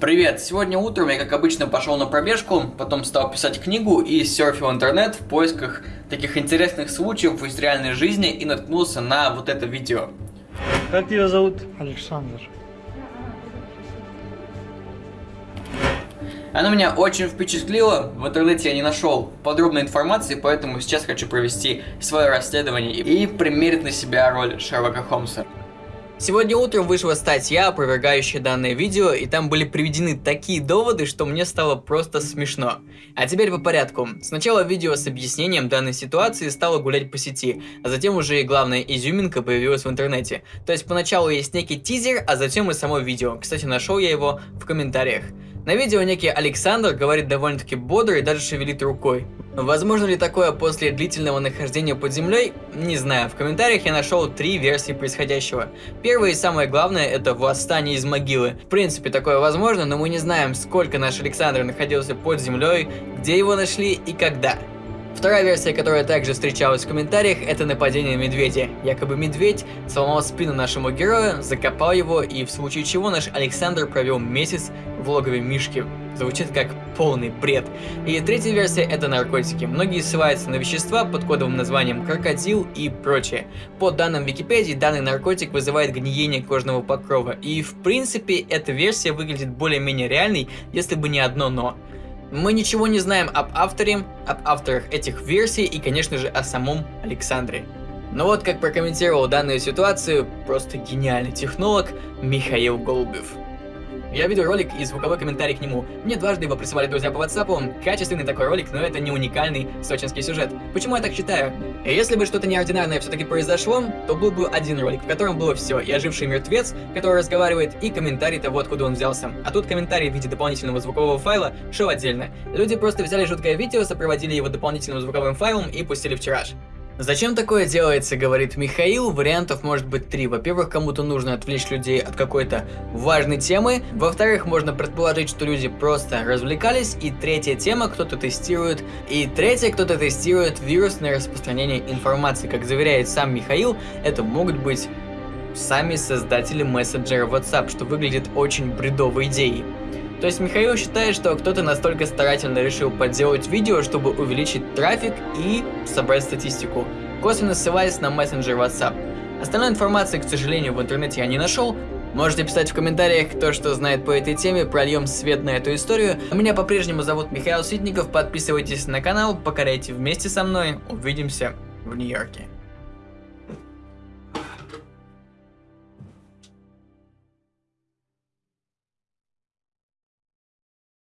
Привет! Сегодня утром я, как обычно, пошел на пробежку, потом стал писать книгу и серфил интернет в поисках таких интересных случаев из реальной жизни и наткнулся на вот это видео. Как тебя зовут? Александр. Оно меня очень впечатлило, в интернете я не нашел подробной информации, поэтому сейчас хочу провести свое расследование и примерить на себя роль Шерлока Холмса. Сегодня утром вышла статья, опровергающая данное видео, и там были приведены такие доводы, что мне стало просто смешно. А теперь по порядку. Сначала видео с объяснением данной ситуации стало гулять по сети, а затем уже и главная изюминка появилась в интернете. То есть поначалу есть некий тизер, а затем и само видео. Кстати, нашел я его в комментариях. На видео некий Александр говорит довольно-таки бодро и даже шевелит рукой. Возможно ли такое после длительного нахождения под землей? Не знаю, в комментариях я нашел три версии происходящего. Первая и самое главное это восстание из могилы. В принципе такое возможно, но мы не знаем сколько наш Александр находился под землей, где его нашли и когда. Вторая версия, которая также встречалась в комментариях, это нападение медведя. Якобы медведь сломал спину нашему герою, закопал его, и в случае чего наш Александр провел месяц в логове Мишки. Звучит как полный бред. И третья версия это наркотики. Многие ссылаются на вещества под кодовым названием крокодил и прочее. По данным Википедии, данный наркотик вызывает гниение кожного покрова. И в принципе, эта версия выглядит более-менее реальной, если бы не одно но. Мы ничего не знаем об авторе, об авторах этих версий и, конечно же, о самом Александре. Но вот как прокомментировал данную ситуацию просто гениальный технолог Михаил Голубев. Я видел ролик и звуковой комментарий к нему. Мне дважды его присылали друзья по WhatsApp. Качественный такой ролик, но это не уникальный сочинский сюжет. Почему я так считаю? Если бы что-то неординарное все-таки произошло, то был бы один ролик, в котором было все. И оживший мертвец, который разговаривает, и комментарий того, откуда он взялся. А тут комментарий в виде дополнительного звукового файла шел отдельно. Люди просто взяли жуткое видео, сопроводили его дополнительным звуковым файлом и пустили в тираж. Зачем такое делается, говорит Михаил, вариантов может быть три. Во-первых, кому-то нужно отвлечь людей от какой-то важной темы. Во-вторых, можно предположить, что люди просто развлекались. И третья тема, кто-то тестирует. И третья, кто-то тестирует вирусное распространение информации. Как заверяет сам Михаил, это могут быть сами создатели мессенджера WhatsApp, что выглядит очень бредовой идеей. То есть Михаил считает, что кто-то настолько старательно решил подделать видео, чтобы увеличить трафик и собрать статистику, косвенно ссылаясь на мессенджер WhatsApp. Остальной информации, к сожалению, в интернете я не нашел. Можете писать в комментариях, кто что знает по этой теме, прольем свет на эту историю. Меня по-прежнему зовут Михаил Ситников, подписывайтесь на канал, покоряйте вместе со мной, увидимся в Нью-Йорке.